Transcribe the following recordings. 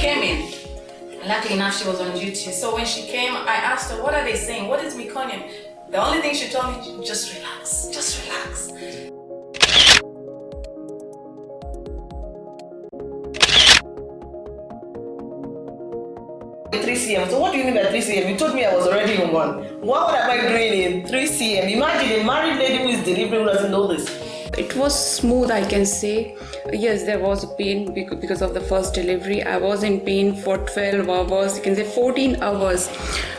came in. Luckily enough, she was on duty. So when she came, I asked her, what are they saying? What is meconium? The only thing she told me, just relax, just relax. 3 cm. So what do you mean by 3 cm? You told me I was already in one. What am I doing in 3 cm? Imagine a married lady who is delivering who doesn't know this. It was smooth, I can say. Yes, there was pain because of the first delivery. I was in pain for 12 hours, you can say 14 hours.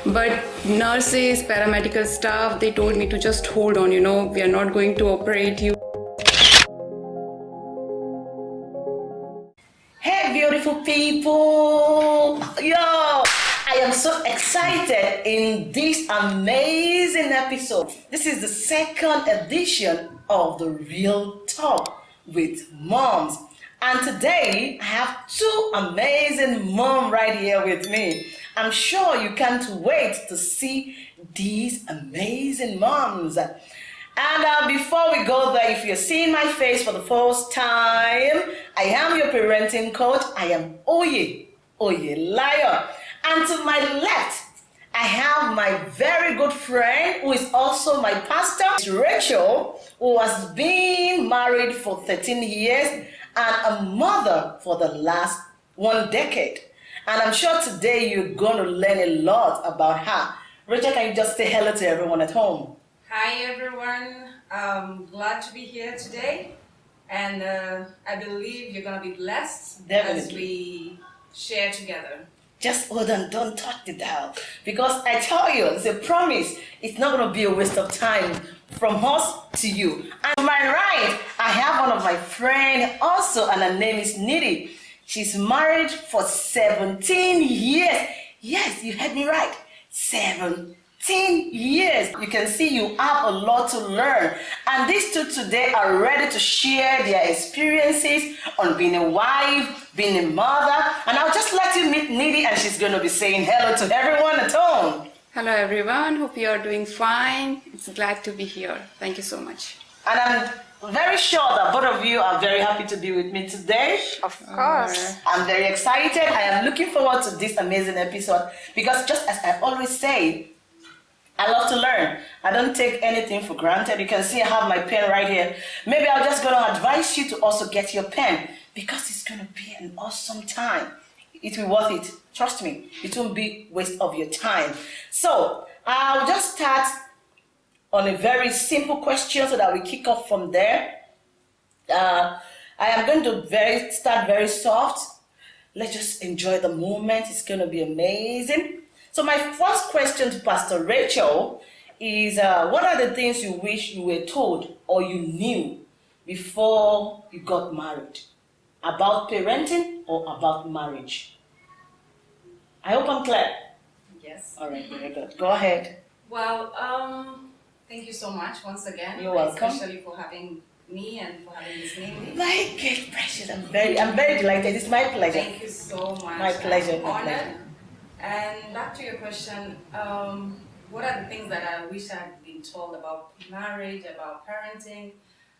But nurses, paramedical staff, they told me to just hold on, you know, we are not going to operate you. Hey, beautiful people! Yo! I am so excited in this amazing episode. This is the second edition of the Real Talk with Moms. And today I have two amazing moms right here with me. I'm sure you can't wait to see these amazing moms. And uh, before we go there, if you're seeing my face for the first time, I am your parenting coach. I am Oye, Oye Liar. And to my left, I have my very good friend who is also my pastor, Rachel, who has been married for 13 years and a mother for the last one decade. And I'm sure today you're going to learn a lot about her. Rachel, can you just say hello to everyone at home? Hi, everyone. I'm glad to be here today. And uh, I believe you're going to be blessed Definitely. as we share together just hold on, don't touch the dial. Because I tell you, it's a promise. It's not going to be a waste of time from us to you. And my right, I have one of my friends also, and her name is Nidhi. She's married for 17 years. Yes, you heard me right. 17 years. You can see you have a lot to learn. And these two today are ready to share their experiences on being a wife, being a mother. And I'll just let you meet Nidhi and she's going to be saying hello to everyone at home. Hello everyone, hope you are doing fine. It's glad to be here. Thank you so much. And I'm very sure that both of you are very happy to be with me today. Of course. Mm. I'm very excited. I am looking forward to this amazing episode because just as I always say, I love to learn. I don't take anything for granted. You can see I have my pen right here. Maybe I'm just going to advise you to also get your pen because it's going to be an awesome time. It will be worth it. Trust me. It won't be waste of your time. So I'll just start on a very simple question so that we kick off from there. Uh, I am going to very start very soft. Let's just enjoy the moment. It's going to be amazing. So my first question to Pastor Rachel is, uh, what are the things you wish you were told or you knew before you got married? About parenting or about marriage? I hope I'm clear. Yes. All right, very good. Go ahead. Well, um, thank you so much once again. You're welcome. Especially for having me and for having this name. My good precious. I'm very, I'm very delighted. It's my pleasure. Thank you so much. My pleasure. I'm My honored. pleasure. And back to your question, um, what are the things that I wish I'd been told about marriage, about parenting?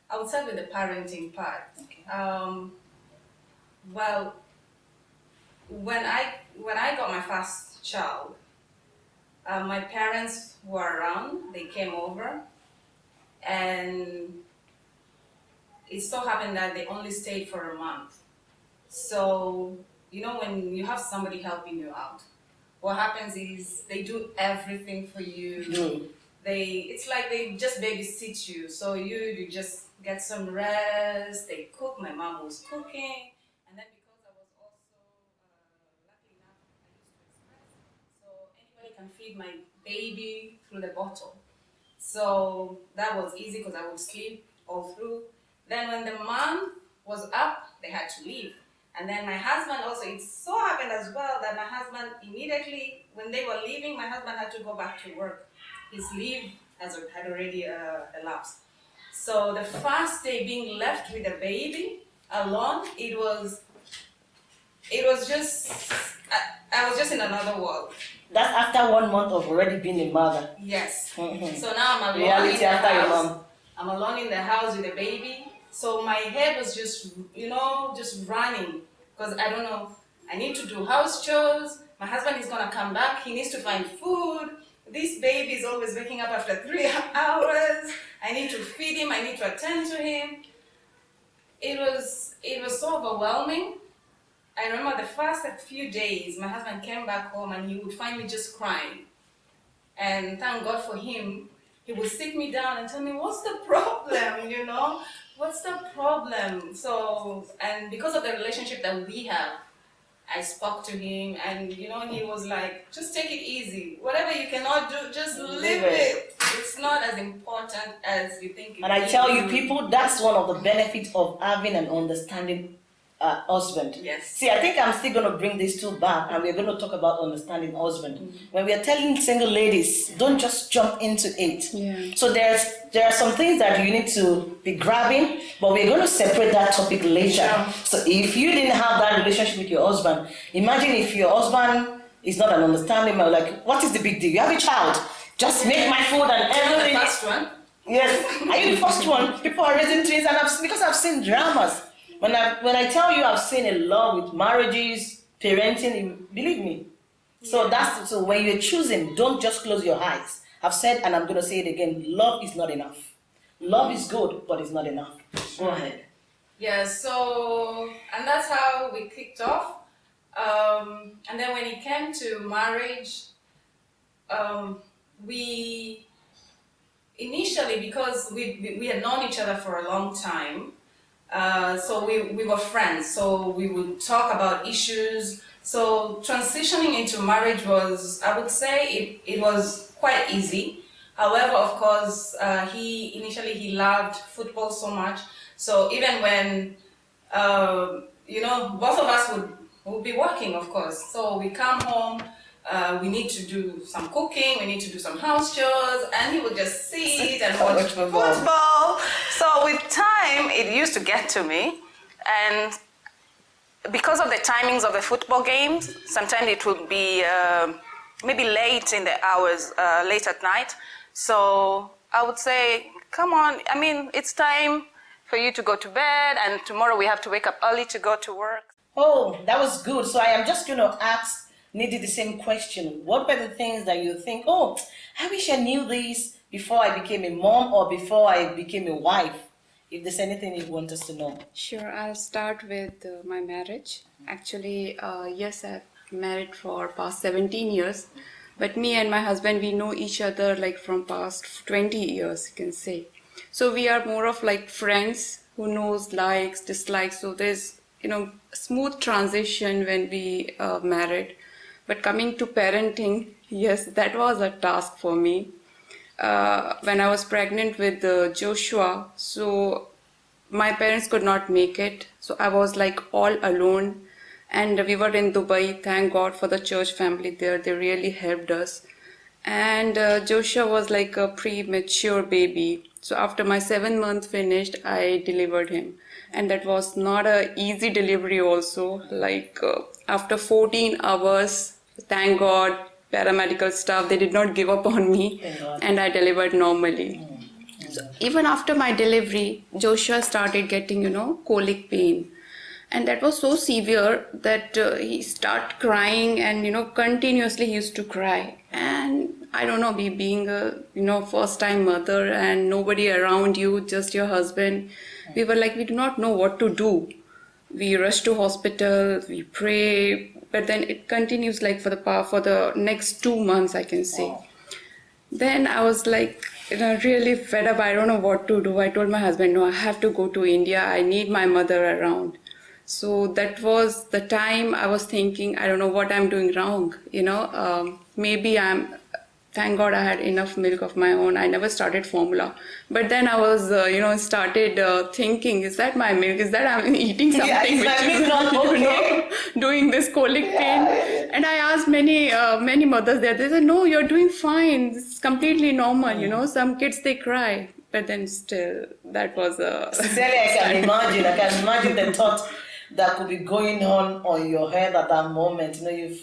I would start with the parenting part. Okay. Um, well, when I when I got my first child, uh, my parents were around. They came over, and it so happened that they only stayed for a month. So you know when you have somebody helping you out, what happens is they do everything for you. Mm. They it's like they just babysit you. So you you just get some rest. They cook. My mom was cooking, and then because I was also uh, lucky enough, I used to express. So anybody can feed my baby through the bottle. So that was easy because I would sleep all through. Then when the mom was up, they had to leave. And then my husband also, it so happened as well that my husband immediately, when they were leaving, my husband had to go back to work. His leave has, had already uh, elapsed. So the first day being left with the baby alone, it was, it was just, I, I was just in another world. That's after one month of already being a mother. Yes. Mhm. So now I'm alone in Reality the after your mom. I'm alone in the house with the baby. So my head was just, you know, just running. Because I don't know, I need to do house chores. My husband is gonna come back. He needs to find food. This baby is always waking up after three hours. I need to feed him. I need to attend to him. It was it was so overwhelming. I remember the first few days, my husband came back home and he would find me just crying. And thank God for him, he would sit me down and tell me, what's the problem, you know? What's the problem? So, and because of the relationship that we have, I spoke to him and, you know, he was like, just take it easy. Whatever you cannot do, just live it. It's not as important as you think it And I tell you, people, that's one of the benefits of having an understanding uh, husband. Yes. See, I think I'm still going to bring these two back and we're going to talk about understanding husband. Mm-hmm. When we are telling single ladies, don't just jump into it. Yeah. So there's there are some things that you need to be grabbing, but we're going to separate that topic later. Sure. So if you didn't have that relationship with your husband, imagine if your husband is not an understanding man, like what is the big deal? You have a child, just make my food and Not the everything. first one. Yes, are you the first one? People are raising twins, and I've, because I've seen dramas. When I when I tell you I've seen a lot with marriages, parenting, believe me. So that's so when you're choosing, don't just close your eyes. I've said, and I'm gonna say it again: love is not enough. Love is good, but it's not enough. Go ahead. Yeah, so, and that's how we kicked off. Um, and then when it came to marriage, um, we initially, because we, we, we had known each other for a long time, uh, so we, we were friends, so we would talk about issues. So transitioning into marriage was, I would say, it, it was quite easy. However, of course, uh, he initially he loved football so much. So even when uh, you know both of us would would be working, of course. So we come home, uh, we need to do some cooking, we need to do some house chores, and he would just sit and watch football. football. So with time, it used to get to me, and because of the timings of the football games, sometimes it would be uh, maybe late in the hours, uh, late at night. So I would say, come on, I mean, it's time for you to go to bed, and tomorrow we have to wake up early to go to work. Oh, that was good. So I am just going to ask Nidhi the same question. What were the things that you think, oh, I wish I knew this before I became a mom or before I became a wife? If there's anything you want us to know. Sure, I'll start with uh, my marriage. Actually, uh, yes, I've married for past 17 years, but me and my husband we know each other like from past 20 years, you can say. So we are more of like friends who knows likes, dislikes. So there's you know smooth transition when we uh, married. But coming to parenting, yes, that was a task for me uh, when I was pregnant with uh, Joshua. So my parents could not make it. So I was like all alone. And we were in Dubai. Thank God for the church family there. They really helped us. And uh, Joshua was like a premature baby. So after my seven month finished, I delivered him. And that was not a easy delivery also. Like uh, after 14 hours, thank God, paramedical staff, they did not give up on me. And I delivered normally. So even after my delivery, Joshua started getting, you know, colic pain. And that was so severe that uh, he started crying and, you know, continuously he used to cry. And I don't know, be being a, you know, first time mother and nobody around you, just your husband, we were like, we do not know what to do. We rush to hospital, we pray, but then it continues like for the for the next two months, I can say. Then I was like, you know, really fed up. I don't know what to do. I told my husband, no, I have to go to India. I need my mother around. So that was the time I was thinking, I don't know what I'm doing wrong. You know, um, maybe I'm. Thank God I had enough milk of my own. I never started formula, but then I was, uh, you know, started uh, thinking, is that my milk? Is that I'm eating something Yeah, is which is not you know, okay? doing this colic pain and i asked many uh, many mothers there they said no you're doing fine it's completely normal you know some kids they cry but then still that was a Sincerely, I can imagine. I can imagine the thought that could be going on on your head at that moment. You know, you've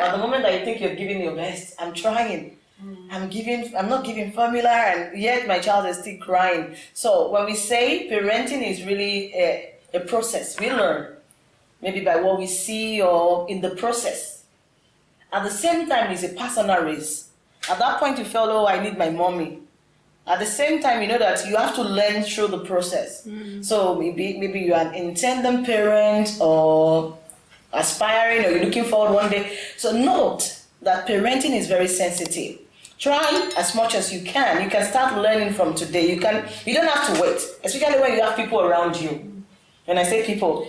at yeah the moment that you think you're giving your best, I'm trying. Mm. I'm giving. I'm not giving formula, and yet my child is still crying. So when we say parenting is really a, a process, we learn. maybe by what we see or in the process. At the same time, it's a personal race. At that point, you feel, oh, I need my mommy. At the same time, you know that you have to learn through the process. Mm. So maybe maybe you're an intending parent or aspiring or you're looking forward one day. So note that parenting is very sensitive. Try as much as you can. You can start learning from today. You can you don't have to wait, especially when you have people around you. When I say people,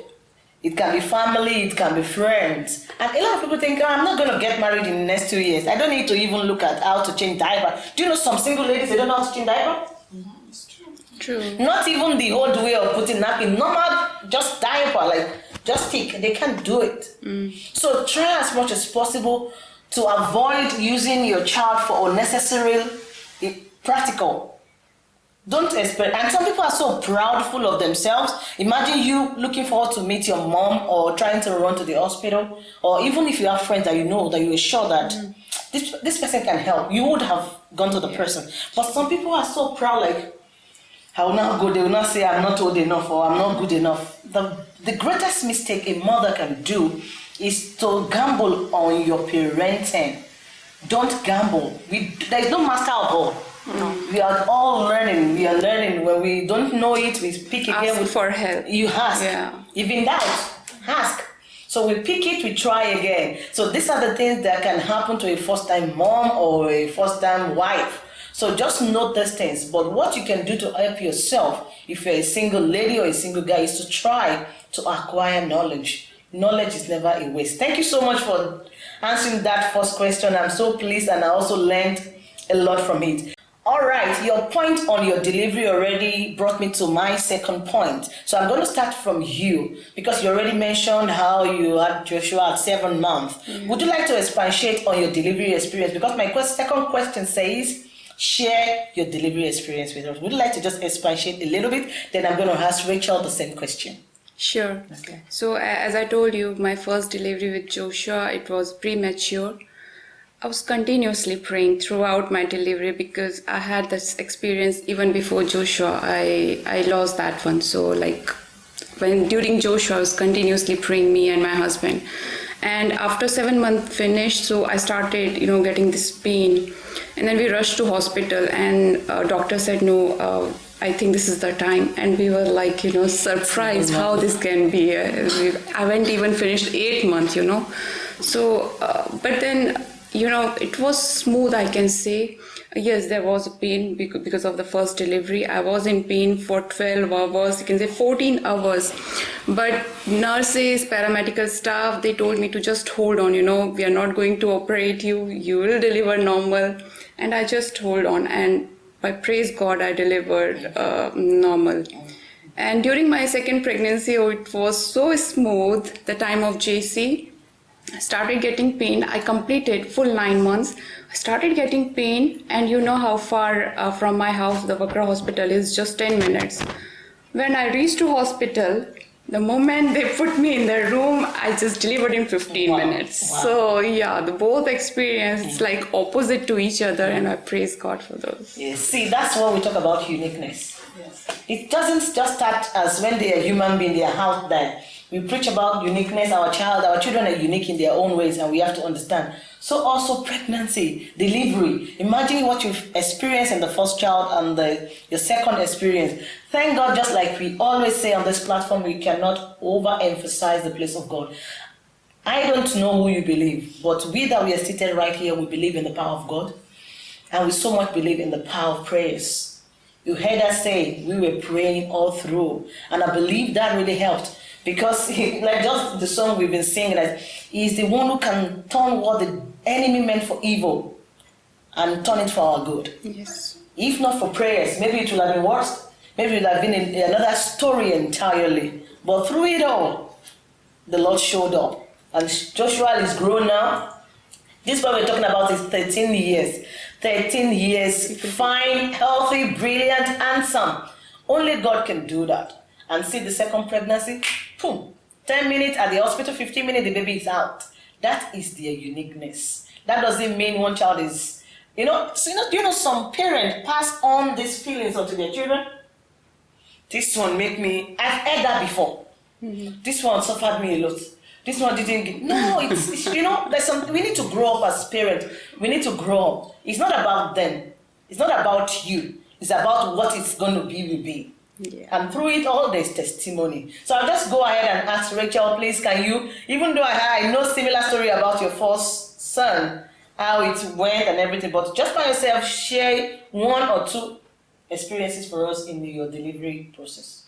it can be family, it can be friends. And a lot of people think, oh, I'm not going to get married in the next two years. I don't need to even look at how to change diaper. Do you know some single ladies, they don't know how to change diaper? True. Not even the old way of putting napkin, normal, just diaper, like just stick. They can't do it. So try as much as possible to avoid using your child for unnecessary eh, practical. Don't expect, and some people are so proudful of themselves. Imagine you looking forward to meet your mom or trying to run to the hospital, or even if you have friends that you know that you are sure that this this person can help, you would have gone to the person. But some people are so proud, like I will not go. They will not say I'm not old enough or I'm not good enough. The the greatest mistake a mother can do is to gamble on your parenting. Don't gamble. We there is no master of all. We are all learning. We are learning. When we don't know it, we pick again. Ask with- for help. You ask. Yeah. In doubt, ask. So we pick it, we try again. So these are the things that can happen to a first-time mom or a first-time wife. So just note these things. But what you can do to help yourself, if you're a single lady or a single guy, is to try to acquire knowledge. Knowledge is never a waste. Thank you so much for answering that first question. I'm so pleased and I also learned a lot from it. All right, your point on your delivery already brought me to my second point. So I'm going to start from you because you already mentioned how you had Joshua at seven months. Mm. Would you like to expatiate on your delivery experience? Because my quest- second question says, share your delivery experience with us. Would you like to just expatiate a little bit? Then I'm going to ask Rachel the same question. Sure. Okay. So as I told you, my first delivery with Joshua, it was premature. I was continuously praying throughout my delivery because I had this experience even before Joshua. I I lost that one. So like when during Joshua, I was continuously praying me and my husband. And after seven months finished, so I started, you know, getting this pain, and then we rushed to hospital, and uh, doctor said no. Uh, I think this is the time, and we were like, you know, surprised how this can be. Uh, we- I haven't even finished eight months, you know. So, uh, but then, you know, it was smooth, I can say. Yes, there was a pain because of the first delivery. I was in pain for 12 hours, you can say 14 hours. But nurses, paramedical staff, they told me to just hold on, you know, we are not going to operate you, you will deliver normal. And I just hold on. And by praise God, I delivered uh, normal. And during my second pregnancy, oh, it was so smooth, the time of JC. I started getting pain. I completed full nine months. I started getting pain, and you know how far uh, from my house the Vakra hospital is just 10 minutes. When I reached to hospital, the moment they put me in the room, I just delivered in 15 Wow. minutes. Wow. So yeah, the both experience it's like opposite to each other, and I praise God for those. Yes. See, that's what we talk about uniqueness. It doesn't just start as when they are human being, they are out there. We preach about uniqueness. Our child, our children are unique in their own ways, and we have to understand. So also pregnancy, delivery. Imagine what you've experienced in the first child and the your second experience. Thank God, just like we always say on this platform, we cannot overemphasize the place of God. I don't know who you believe, but we that we are seated right here, we believe in the power of God, and we so much believe in the power of prayers. You heard us say we were praying all through, and I believe that really helped because, like just the song we've been singing, that He's the one who can turn what the enemy meant for evil and turn it for our good. Yes. If not for prayers, maybe it would have been worse. Maybe it would have been another story entirely. But through it all, the Lord showed up. And Joshua is grown now. This what we're talking about is 13 years. 13 years, fine, healthy, brilliant, handsome. Only God can do that. And see the second pregnancy, boom, 10 minutes at the hospital, 15 minutes, the baby is out. That is their uniqueness. That doesn't mean one child is, you know, so you know, do you know some parents pass on these feelings onto their children? This one make me, I've heard that before. Mm-hmm. This one suffered me a lot. This one didn't. Get, no, it's, it's you know there's some. We need to grow up as parents. We need to grow up. It's not about them. It's not about you. It's about what it's going to be will be. Yeah. And through it all, there's testimony. So I'll just go ahead and ask Rachel, please, can you, even though I, I know similar story about your first son, how it went and everything, but just by yourself, share one or two experiences for us in your delivery process.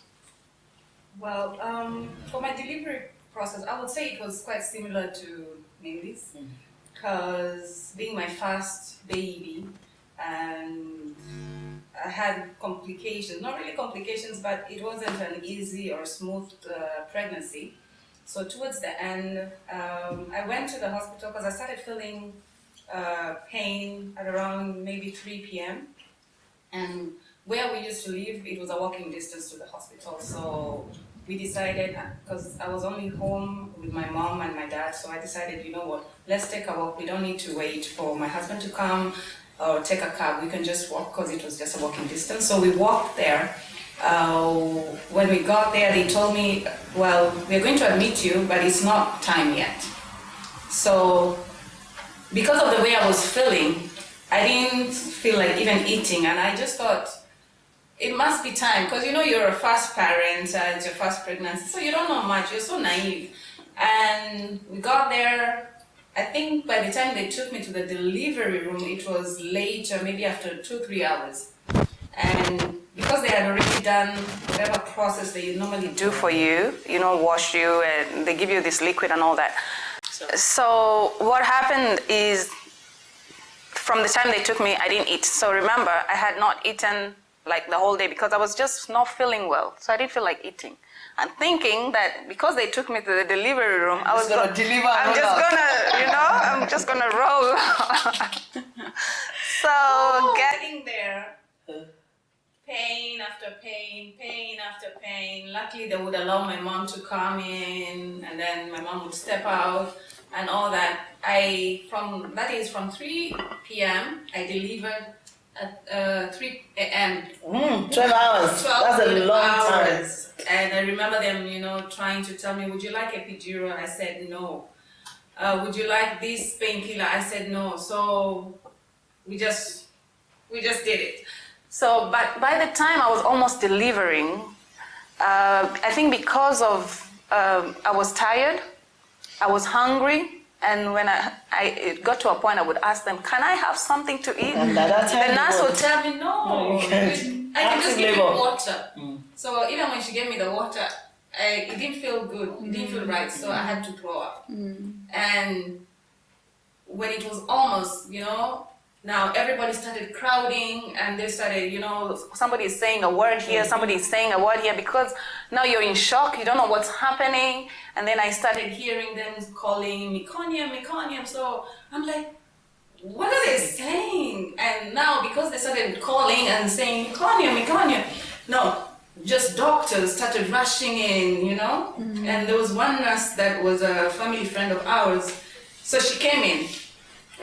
Well, um, for my delivery process, I would say it was quite similar to Nidhi's, because being my first baby, and I had complications, not really complications, but it wasn't an easy or smooth uh, pregnancy. So towards the end, um, I went to the hospital because I started feeling uh, pain at around maybe 3 p.m. And where we used to live, it was a walking distance to the hospital. So we decided, because I was only home with my mom and my dad, so I decided, you know what, let's take a walk. We don't need to wait for my husband to come or take a cab. We can just walk because it was just a walking distance. So we walked there. Uh, when we got there, they told me, well, we're going to admit you, but it's not time yet. So because of the way I was feeling, I didn't feel like even eating, and I just thought it must be time because you know you're a first parent, uh, it's your first pregnancy, so you don't know much. You're so naive, and we got there. I think by the time they took me to the delivery room, it was later, maybe after two, three hours. And because they had already done whatever process they normally do for you, you know, wash you and they give you this liquid and all that. So what happened is from the time they took me, I didn't eat. So remember, I had not eaten like the whole day because I was just not feeling well. So I didn't feel like eating. And thinking that because they took me to the delivery room, I was gonna deliver I'm just out. gonna, you know, I'm just gonna roll. so getting there, pain after pain, pain after pain. Luckily, they would allow my mom to come in, and then my mom would step out and all that. I from that is from 3 p.m. I delivered at uh, 3 a.m. Mm, 12 hours. 12 That's a long time. And I remember them, you know, trying to tell me, would you like epidural? I said no. Uh, would you like this painkiller? I said no. So we just we just did it. So, but by the time I was almost delivering, uh, I think because of um, I was tired, I was hungry, and when I, I it got to a point, I would ask them, "Can I have something to eat?" And at that time, the nurse would tell me, "No, No, you can't. I can just Active give you labor. water." Mm. So even when she gave me the water, I, it didn't feel good. It didn't feel mm. right. So I had to throw up. Mm. And when it was almost, you know, now everybody started crowding and they started, you know, somebody is saying a word here, mm-hmm. somebody is saying a word here because now you're in shock, you don't know what's happening. And then I started hearing them calling meconium, meconium. So I'm like, what are they saying? And now because they started calling and saying meconium, meconium, no, just doctors started rushing in, you know. Mm-hmm. And there was one nurse that was a family friend of ours, so she came in.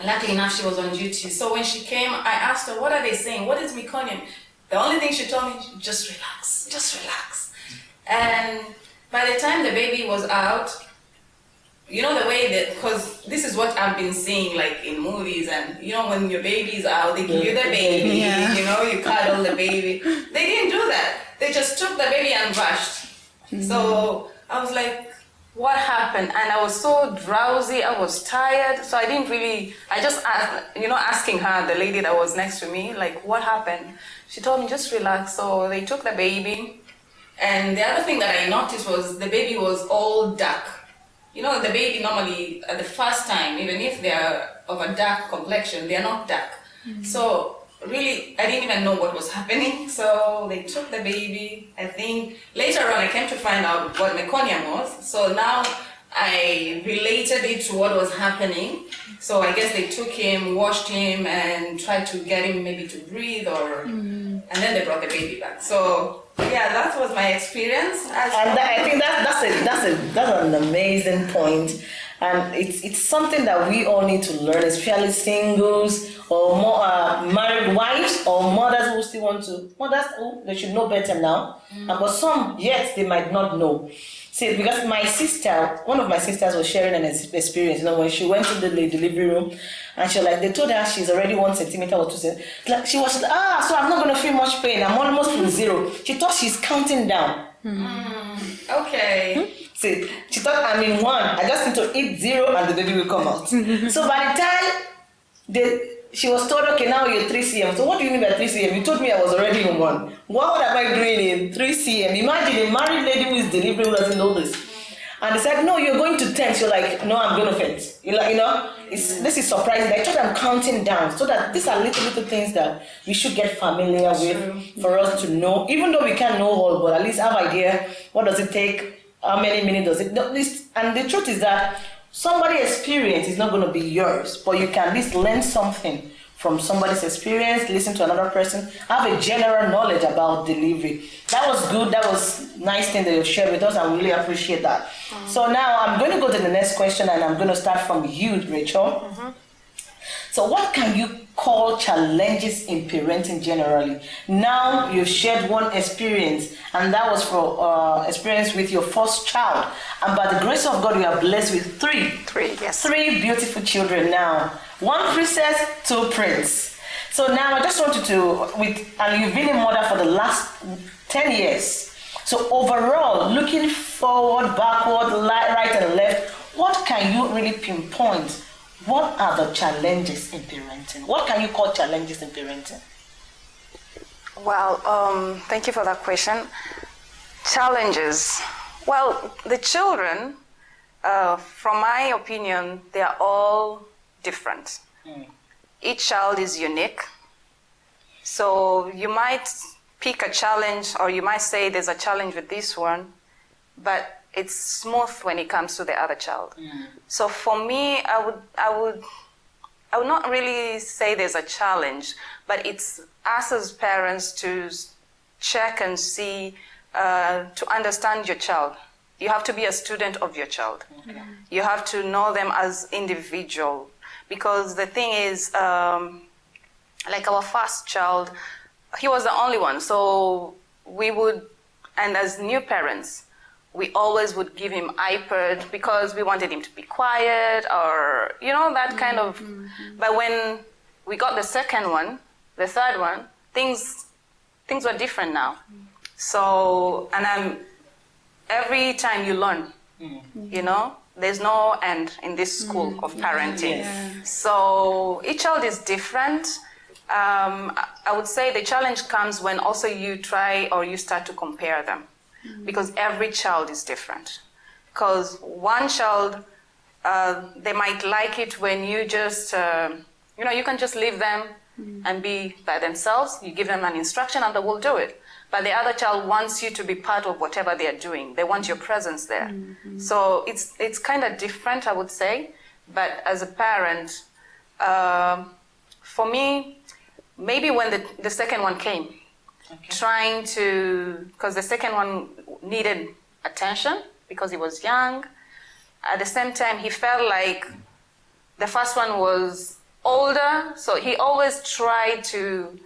Luckily enough, she was on duty. So when she came, I asked her, "What are they saying? What is meconium?" The only thing she told me, "Just relax, just relax." And by the time the baby was out, you know the way that because this is what I've been seeing like in movies and you know when your baby's out they give you the baby Yeah. you know you cuddle the baby they didn't do that they just took the baby and rushed mm-hmm. so I was like what happened? And I was so drowsy I was tired. So I didn't really I just asked you know asking her the lady that was next to me like what happened? She told me just relax. So they took the baby. And the other thing that I noticed was the baby was all dark. You know, the baby normally at the first time, even if they are of a dark complexion, they are not dark. Mm-hmm. So really, I didn't even know what was happening. So they took the baby. I think later on, I came to find out what meconium was. So now I related it to what was happening. So I guess they took him, washed him, and tried to get him maybe to breathe, or mm. and then they brought the baby back. So yeah, that was my experience. As And that, I think that, that's a that's a that's an amazing point. And it's it's something that we all need to learn, especially singles or more uh, married wives or mothers who still want to mothers who they should know better now, mm. and but some yet they might not know. See, because my sister, one of my sisters was sharing an experience, you know, when she went to the delivery room and she was like, they told her she's already one centimeter or two centimeters. Like, she was like, ah, so I'm not going to feel much pain. I'm almost to zero. She thought she's counting down. Mm. Okay. Hmm? See, she thought I'm in one. I just need to eat zero and the baby will come out. so by the time they she was told, okay, now you're 3 cm. So what do you mean by 3 cm? You told me I was already in one. What am I doing in 3 cm? Imagine a married lady who is delivering who doesn't know this. And they said, no, you're going to 10. So you're like, no, I'm going to faint. You're like, you know, it's, this is surprising. I thought I'm counting down. So that these are little, little things that we should get familiar with for us to know. Even though we can't know all, but at least have idea, what does it take? How many minutes does it? And the truth is that somebody's experience is not going to be yours, but you can at least learn something from somebody's experience, listen to another person, have a general knowledge about delivery. That was good. That was nice thing that you shared with us. I really appreciate that. Mm-hmm. So now I'm going to go to the next question, and I'm going to start from you, Rachel. Mm-hmm. So, what can you call challenges in parenting generally? Now you've shared one experience, and that was for uh, experience with your first child. And by the grace of God, you are blessed with three. Three, yes. Three beautiful children now. One princess, two prince. So now I just want you to, with, and you've been a mother for the last 10 years. So overall, looking forward, backward, right and left, what can you really pinpoint what are the challenges in parenting? What can you call challenges in parenting? Well, um, thank you for that question. Challenges. Well, the children, uh, from my opinion, they are all different. Mm. Each child is unique. So you might pick a challenge, or you might say there's a challenge with this one, but it's smooth when it comes to the other child. Mm. So for me, I would, I would, I would not really say there's a challenge, but it's us as parents to check and see, uh, to understand your child. You have to be a student of your child. Okay. You have to know them as individual, because the thing is, um, like our first child, he was the only one, so we would, and as new parents, we always would give him iPad because we wanted him to be quiet or, you know, that kind of. Mm-hmm. But when we got the second one, the third one, things, things were different now. So, and I'm, every time you learn, mm-hmm. you know, there's no end in this school mm-hmm. of parenting. Yeah. So each child is different. Um, I would say the challenge comes when also you try or you start to compare them because every child is different. Because one child, uh, they might like it when you just, uh, you know, you can just leave them mm-hmm. and be by themselves. You give them an instruction and they will do it. But the other child wants you to be part of whatever they are doing. They want your presence there. Mm-hmm. So it's it's kind of different, I would say. But as a parent, uh, for me, maybe when the, the second one came, okay. trying to, because the second one needed attention because he was young. At the same time, he felt like the first one was older, so he always tried to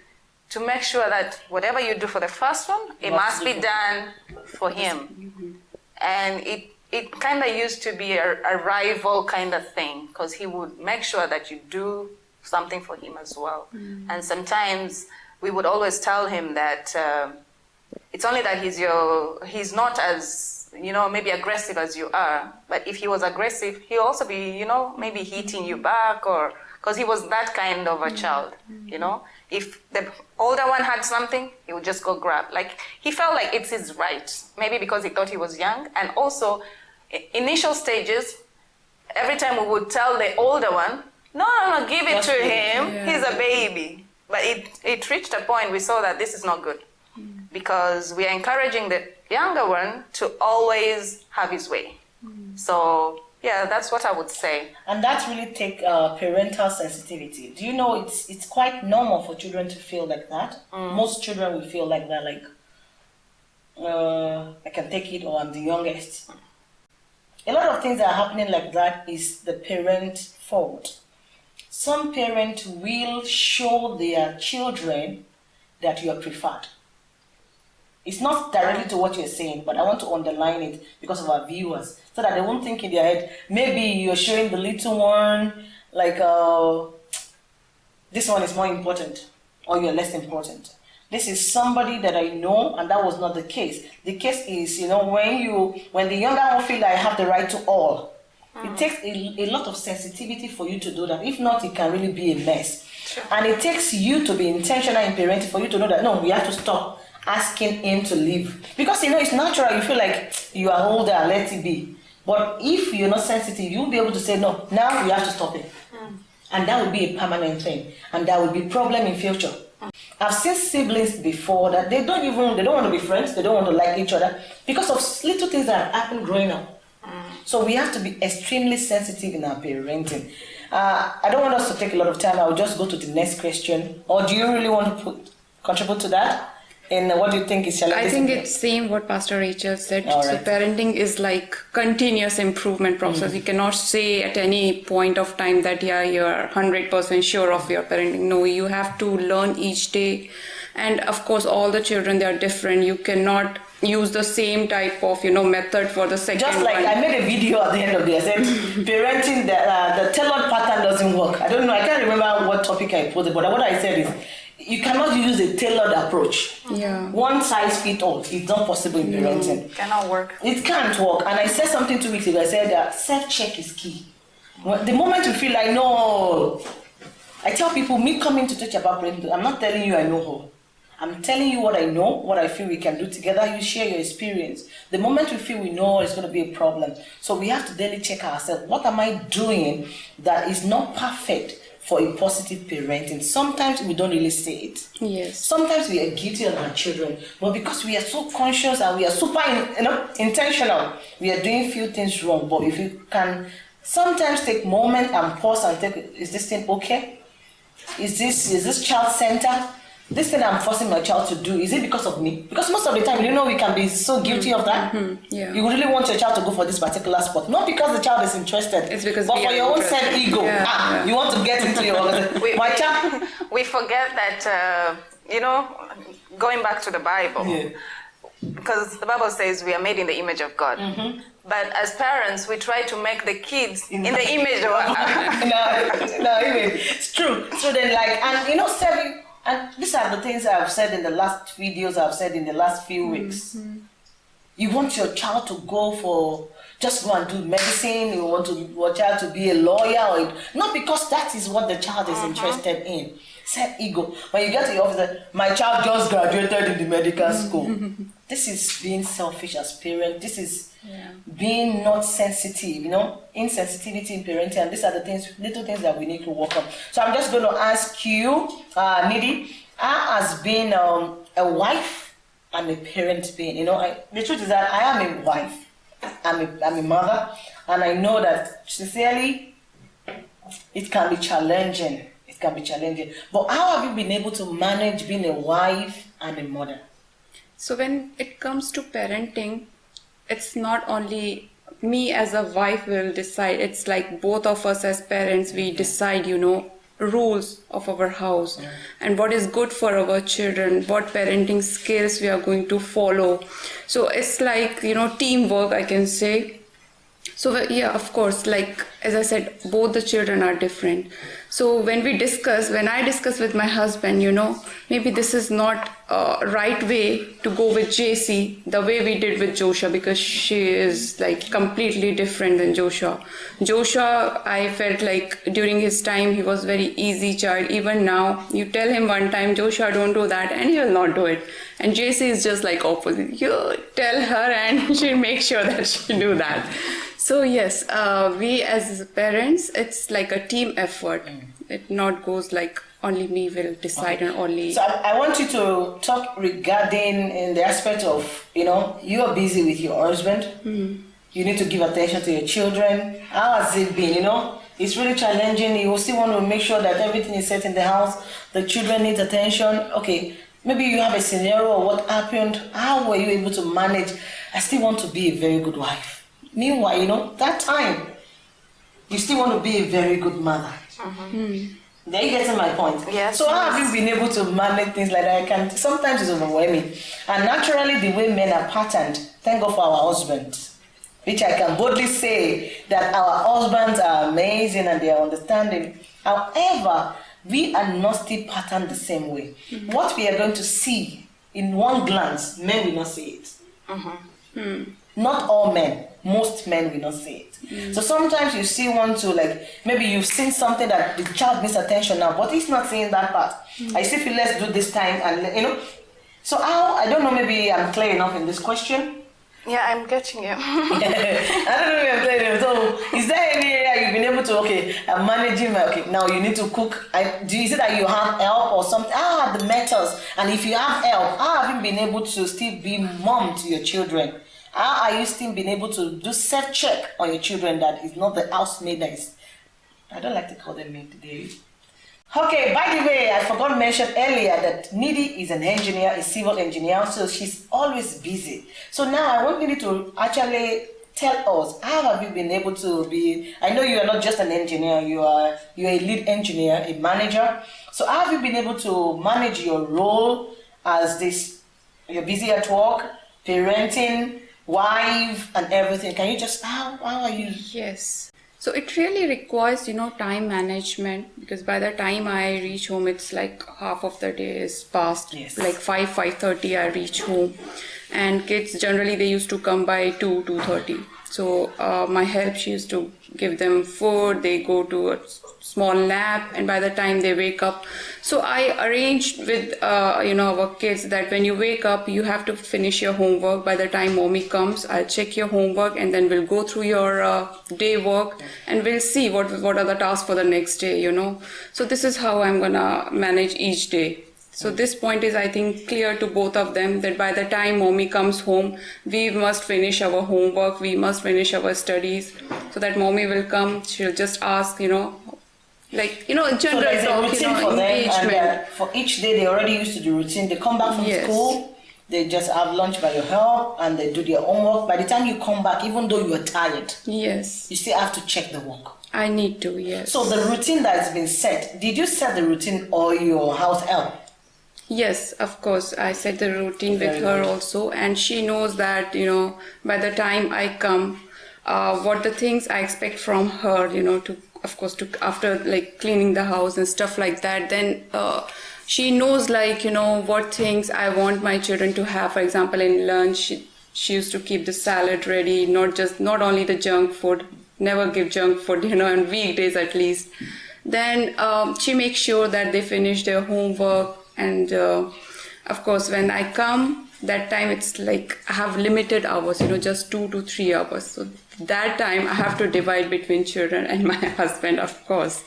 to make sure that whatever you do for the first one, it must be done for him. And it it kind of used to be a, a rival kind of thing because he would make sure that you do something for him as well. Mm. And sometimes we would always tell him that uh, it's only that he's your he's not as you know maybe aggressive as you are. But if he was aggressive, he'll also be you know maybe hitting you back or because he was that kind of a mm-hmm. child. You know, if the older one had something, he would just go grab. Like he felt like it's his right. Maybe because he thought he was young, and also initial stages. Every time we would tell the older one, no, no, no, give it to him. He's a baby. But it, it reached a point we saw that this is not good mm. because we are encouraging the younger one to always have his way. Mm. So yeah, that's what I would say. And that's really take uh, parental sensitivity. Do you know it's it's quite normal for children to feel like that? Mm. Most children will feel like that, like uh, I can take it or I'm the youngest. a lot of things that are happening like that is the parent fault. Some parents will show their children that you are preferred. It's not directly to what you're saying, but I want to underline it because of our viewers, so that they won't think in their head, maybe you're showing the little one, like, uh, this one is more important, or you're less important. This is somebody that I know, and that was not the case. The case is, you know, when you, when the younger one feel I have the right to all, it takes a, a lot of sensitivity for you to do that. If not, it can really be a mess. And it takes you to be intentional in parenting for you to know that no, we have to stop asking him to leave. Because you know it's natural, you feel like you are older, let it be. But if you're not sensitive, you'll be able to say no, now we have to stop it. Hmm. And that will be a permanent thing. And that will be problem in future. I've seen siblings before that they don't even they don't want to be friends, they don't want to like each other because of little things that have happened growing up. So we have to be extremely sensitive in our parenting. Uh, I don't want us to take a lot of time. I'll just go to the next question. Or do you really want to put, contribute to that? And what do you think is shall I think it's same what Pastor Rachel said. All So parenting is like continuous improvement process. You cannot say at any point of time that yeah you're hundred percent sure of your parenting. No, you have to learn each day, and of course all the children they are different. You cannot use the same type of you know method for the second Just like one. I made a video at the end of the day, I said parenting the, uh, the tailored pattern doesn't work. I don't know, I can't remember what topic I posted but what I said is you cannot use a tailored approach. Yeah. One size fit all. It's not possible in parenting. Cannot work. It can't work. And I said something two weeks ago. I said that self check is key. The moment you feel like, no, I tell people, me coming to teach about parenting, I'm not telling you I know all. I'm telling you what I know, what I feel we can do together. You share your experience. The moment we feel we know it's going to be a problem. So we have to daily check ourselves. What am I doing that is not perfect for a positive parenting? Sometimes we don't really say it. Yes. Sometimes we are guilty on our children, but because we are so conscious and we are super in, you know, intentional, we are doing few things wrong. But if you can sometimes take moment and pause and take, is this thing okay? Is this is this child center? This thing I'm forcing my child to do, is it because of me? Because most of the time, you know, we can be so guilty of that. yeah. You really want your child to go for this particular sport, not because the child is interested. It's because but for your own self ego. Yeah, ah, yeah. you want to get into your We- my child. we forget that uh, you know going back to the bible Yeah. because the bible says we are made in the image of god but as parents we try to make the kids in, the image of no, no, it's true. So then, like, and you know, serving, and these are the things I've said in the last videos I've said in the last few mm-hmm. weeks. You want your child to go for just go and do medicine. You want to your child to be a lawyer, or not because that is what the child is uh-huh. interested in. Set ego. When you get to your office, my child just graduated in the medical school. this is being selfish as parent. This is being not sensitive. You know, insensitivity in parenting. And these are the things, little things that we need to work on. So I'm just going to ask you, uh, Nidhi, how has been um, a wife and a parent being? You know, I, the truth is that I am a wife. I'm a, I'm a mother, and I know that sincerely, it can be challenging. Can be challenging. But how have you been able to manage being a wife and a mother? So when it comes to parenting, it's not only me as a wife will decide. It's like both of us as parents we decide, you know, rules of our house and what is good for our children, what parenting skills we are going to follow. So it's like, you know, teamwork I can say. So yeah, of course, like as I said, both the children are different. So when we discuss, when I discuss with my husband, you know, maybe this is not uh, right way to go with JC the way we did with Joshua because she is like completely different than Joshua. Joshua, I felt like during his time he was very easy child. Even now, you tell him one time, Joshua, don't do that, and he will not do it. And JC is just like opposite. You tell her, and she'll make sure that she do that. So yes, uh, we as parents, it's like a team effort. It not goes like only me will decide and only. So I, I want you to talk regarding in the aspect of you know you are busy with your husband. You need to give attention to your children. How has it been? You know, it's really challenging. You still want to make sure that everything is set in the house. The children need attention. Okay, maybe you have a scenario or what happened. How were you able to manage? I still want to be a very good wife. Meanwhile, you know, that time, you still want to be a very good mother. Mm-hmm. Mm. Are you getting my point? Yes, So how yes. have you been able to manage things like that? I can sometimes it's overwhelming. And naturally the way men are patterned, thank God for our husbands. Which I can boldly say that our husbands are amazing and they are understanding. However, we are not still patterned the same way. Mm-hmm. What we are going to see in one glance, men will not see it. Mm-hmm. Hmm. Not all men, most men will not see it. Mm. So sometimes you see one to like maybe you've seen something that the child needs attention now, but he's not seeing that part. Mm. I still feel let's do this time and you know. So how I don't know maybe I'm clear enough in this question. Yeah, I'm getting you. I don't know if I'm clear enough. So is there any area you've been able to okay, I'm managing my okay now you need to cook. I do you see that you have help or something? Are the methods? And if you have help, how have you been able to still be mom to your children? How are you still being able to do self check on your children that is not the housemaid that is I don't like to call them maid today. Okay, by the way, I forgot to mention earlier that Nidhi is an engineer, a civil engineer, so she's always busy. So now I want Nidhi to actually tell us how have you been able to be I know you are not just an engineer, you are you're a lead engineer, a manager. So how have you been able to manage your role as this you're busy at work, parenting, wife and everything. Can you just how how are you Yes. So it really requires, you know, time management because by the time I reach home, it's like half of the day is past. Yes. Like five, five thirty, I reach home, and kids generally they used to come by two, two thirty. So uh, my help, she used to give them food. They go to a small nap, and by the time they wake up, so I arranged with uh, you know our kids that when you wake up, you have to finish your homework. By the time mommy comes, I'll check your homework, and then we'll go through your uh, day work, and we'll see what what are the tasks for the next day. You know, so this is how I'm gonna manage each day. So this point is, I think, clear to both of them that by the time mommy comes home, we must finish our homework, we must finish our studies, so that mommy will come. She'll just ask, you know, like you know, general a talk, you know, for them, and uh, for each day they already used to do routine. They come back from Yes. school, they just have lunch by your help, and they do their homework. By the time you come back, even though you are tired, Yes, you still have to check the work. I need to. Yes. So the routine that has been set, did you set the routine or your house help? Yes, of course. I set the routine with her also, and she knows that you know by the time I come, uh, what the things I expect from her, you know, to of course to after like cleaning the house and stuff like that. Then uh, she knows like you know what things I want my children to have. For example, in lunch, she, she used to keep the salad ready, not just not only the junk food. Never give junk food, you know, on weekdays at least. Then um, she makes sure that they finish their homework and uh, of course when i come that time it's like i have limited hours you know just two to three hours. So that time i have to divide between children and my husband of course.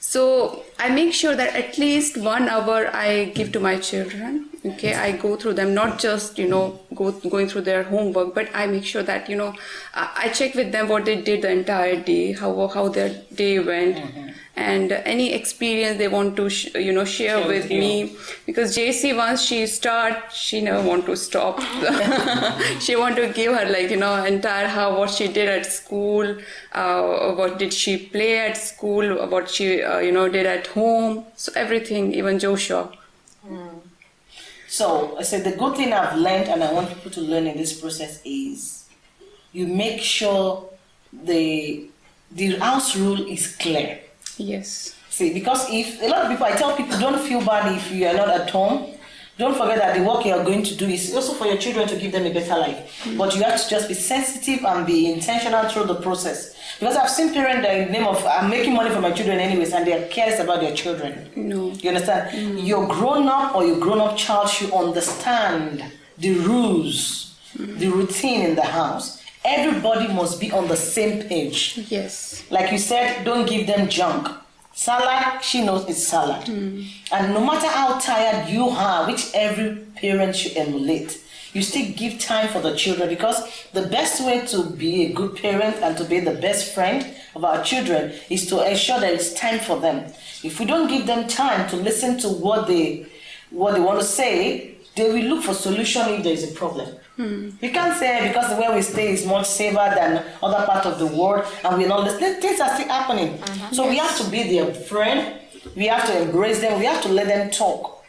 So i make sure that at least one hour i give to my children okay? I go through them not just you know go going through their homework but i make sure that you know i, I check with them what they did the entire day how how their day went and any experience they want to sh- you know share, Share with with you. me. Because JC once she start she never want to stop. She want to give her like you know entire how what she did at school uh, what did she play at school what she uh, you know did at home. So everything even Joshua. So I said the good thing I've learned and I want people to learn in this process is you make sure the the house rule is clear. Yes See, because if a lot of people, I tell people, don't feel bad if you are not at home. Don't forget that the work you are going to do is also for your children to give them a better life. Mm. But you have to just be sensitive and be intentional through the process. Because I've seen parents that in the name of I'm making money for my children anyways, and they are careless about their children. no You understand? Mm. Your grown up or your grown up child should understand the rules, mm. the routine in the house. Everybody must be on the same page. yes Like you said, don't give them junk. Salad, she knows it's salad. Hmm. And no matter how tired you are, which every parent should emulate, you still give time for the children because the best way to be a good parent and to be the best friend of our children is to ensure that it's time for them. If we don't give them time to listen to what they what they want to say, they will look for solution if there is a problem. Hmm. You can't say because the way we stay is much safer than other part of the world and we're not. Things are still happening. Uh-huh. So we have to be their friend. We have to embrace them. We have to let them talk.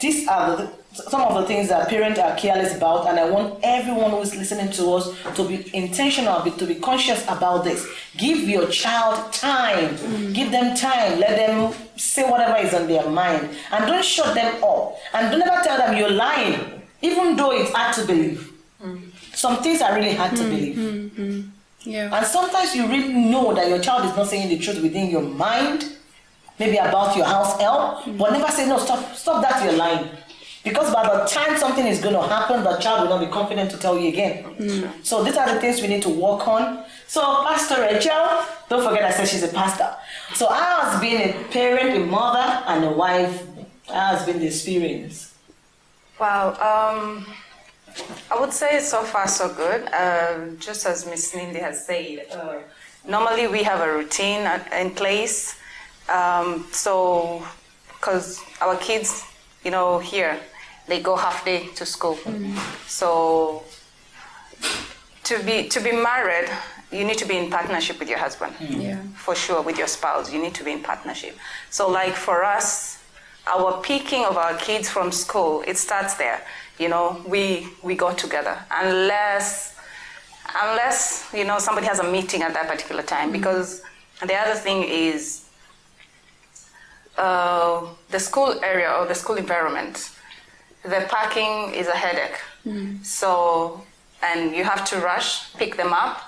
These are the, some of the things that parents are careless about, and I want everyone who is listening to us to be intentional, to be conscious about this. Give your child time. Give them time. Let them say whatever is on their mind, and don't shut them up. And don't ever tell them you're lying, even though it's hard to believe. Some things are really hard to hmm, believe. Hmm, hmm. Yeah. And sometimes you really know that your child is not saying the truth within your mind, maybe about your house help, but never say, no, stop, stop that, you're lying. Because by the time something is going to happen, the child will not be confident to tell you again. So these are the things we need to work on. So Pastor Rachel, don't forget I said she's a pastor. So I has been a parent, a mother, and a wife? How has been the experience? Wow. Um, I would say so far so good. Uh, just as Miss Nidhi has said, uh, normally we have a routine in place. Um, so, because our kids, you know, here they go half day to school. So, to be to be married, you need to be in partnership with your husband. Yeah. for sure with your spouse you need to be in partnership. So like for us our picking of our kids from school it starts there. You know we we go together. Unless unless you know somebody has a meeting at that particular time. Because the other thing is uh, the school area or the school environment the parking is a headache. Hmm. So and you have to rush pick them up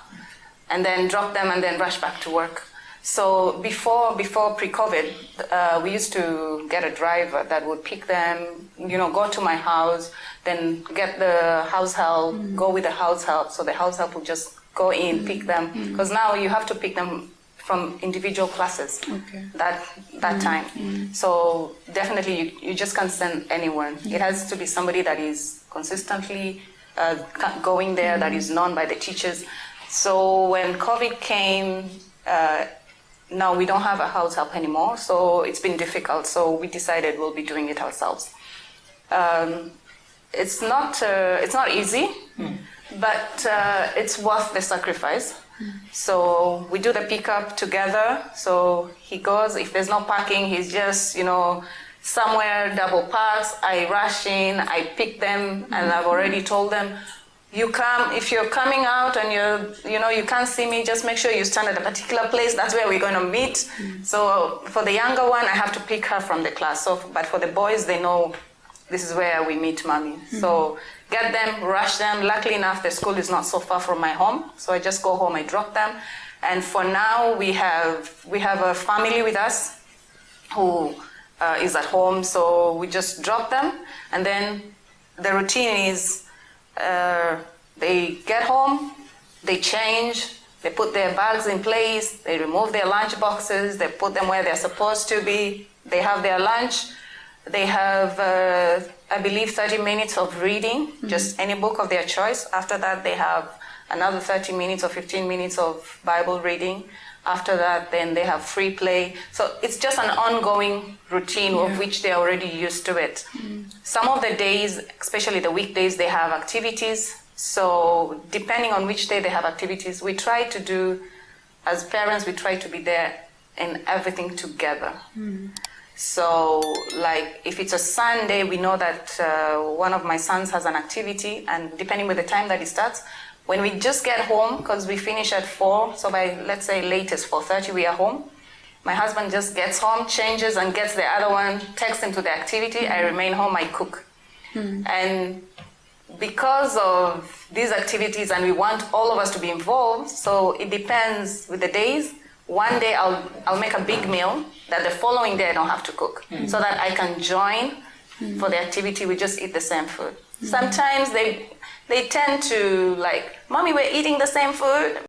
and then drop them and then rush back to work. So before before pre-COVID, uh, we used to get a driver that would pick them, you know, go to my house, then get the house help, hmm. go with the house help. So the house help would just go in, pick hmm. them, because now you have to pick them from individual classes. Okay. That that time. So definitely, you, you just can't send anyone. It has to be somebody that is consistently uh, going there, that is known by the teachers. So when COVID came, uh, now we don't have a house help anymore. So it's been difficult. So we decided we'll be doing it ourselves. Um, it's not uh, it's not easy, but uh, it's worth the sacrifice. So we do the pickup together. So he goes. If there's no parking, he's just you know somewhere double parks. I rush in. I pick them, and I've already mm-hmm. told them. You come if you're coming out and you're you know you can't see me. Just make sure you stand at a particular place. That's where we're going to meet. Mm. So for the younger one, I have to pick her from the class. So but for the boys, they know this is where we meet mommy. Mm-hmm. So get them, rush them. Luckily enough, the school is not so far from my home, so I just go home, I drop them. And for now, we have we have a family with us who uh, is at home, so we just drop them, and then the routine is uh, they get home, they change, they put their bags in place, they remove their lunch boxes, they put them where they're supposed to be, they have their lunch, they have, uh, I believe, 30 minutes of reading, mm-hmm. just any book of their choice. After that, they have another 30 minutes or 15 minutes of Bible reading. After that, then they have free play. So it's just an ongoing routine of which they're already used to it. Mm. Some of the days, especially the weekdays, they have activities. So depending on which day they have activities, we try to do, as parents, we try to be there in everything together. Mm. So, like, if it's a Sunday, we know that uh, one of my sons has an activity, and depending with the time that it starts, when we just get home, because we finish at four, so by let's say latest four thirty, we are home. My husband just gets home, changes, and gets the other one, takes him to the activity. I remain home, I cook, and because of these activities and we want all of us to be involved so it depends with the days one day i'll i'll make a big meal that the following day i don't have to cook hmm. so that i can join hmm. for the activity. We just eat the same food. Sometimes they they tend to like mommy we're eating the same food